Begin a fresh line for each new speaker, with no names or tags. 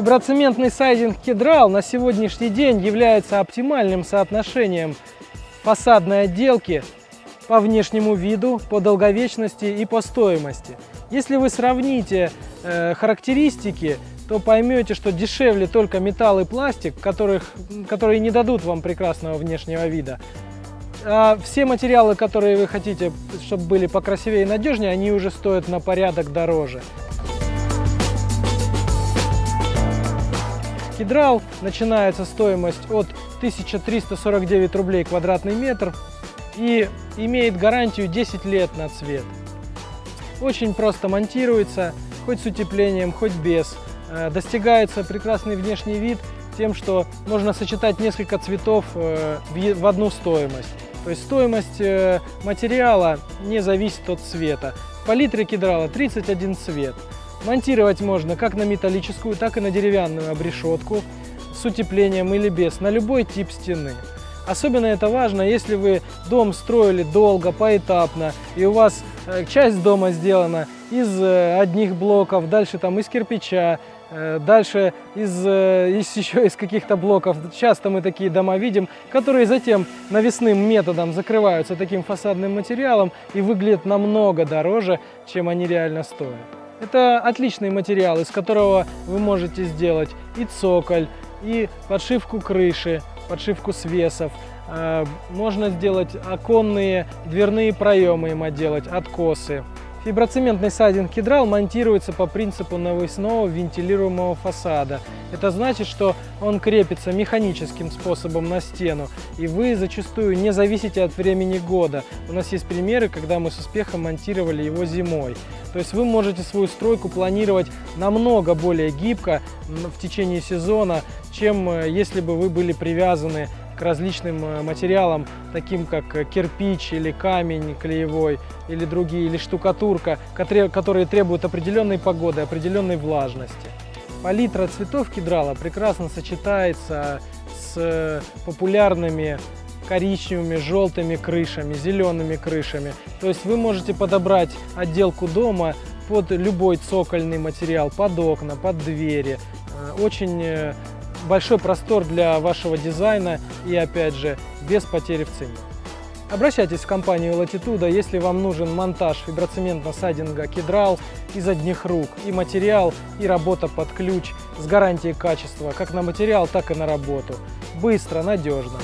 Фиброцементный сайдинг Кедрал на сегодняшний день является оптимальным соотношением фасадной отделки по внешнему виду, по долговечности и по стоимости. Если вы сравните э, характеристики, то поймете, что дешевле только металл и пластик, которых, которые не дадут вам прекрасного внешнего вида. А все материалы, которые вы хотите, чтобы были покрасивее и надежнее, они уже стоят на порядок дороже. Кедрал начинается стоимость от 1349 рублей квадратный метр и имеет гарантию 10 лет на цвет. Очень просто монтируется, хоть с утеплением, хоть без. Э, достигается прекрасный внешний вид тем, что можно сочетать несколько цветов э, в одну стоимость. То есть стоимость э, материала не зависит от цвета. В палитре кедрала 31 цвет. Монтировать можно как на металлическую, так и на деревянную обрешетку с утеплением или без, на любой тип стены. Особенно это важно, если вы дом строили долго, поэтапно, и у вас э, часть дома сделана из э, одних блоков, дальше там из кирпича, э, дальше из, из еще из каких-то блоков. Часто мы такие дома видим, которые затем навесным методом закрываются таким фасадным материалом и выглядят намного дороже, чем они реально стоят. Это отличный материал, из которого вы можете сделать и цоколь, и подшивку крыши, подшивку свесов. Э, можно сделать оконные, дверные проемы им отделать, откосы. Фиброцементный сайдинг кедрал монтируется по принципу навесного вентилируемого фасада. Это значит, что он крепится механическим способом на стену, и вы зачастую не зависите от времени года. У нас есть примеры, когда мы с успехом монтировали его зимой. То есть вы можете свою стройку планировать намного более гибко в течение сезона, чем э, если бы вы были привязаны различным э, материалам, таким как э, кирпич или камень клеевой, или другие, или штукатурка, которые требуют определенной погоды, определенной влажности. Палитра цветов кедрала прекрасно сочетается с э, популярными коричневыми, желтыми крышами, зелеными крышами. То есть вы можете подобрать отделку дома под любой цокольный материал, под окна, под двери. Очень большой простор для вашего дизайна и, опять же, без потери в цене. Обращайтесь в компанию Latitude, если вам нужен монтаж фиброцементно-сайдинга Кедрал из одних рук, и материал, и работа под ключ с гарантией качества, как на материал, так и на работу. Быстро, надежно.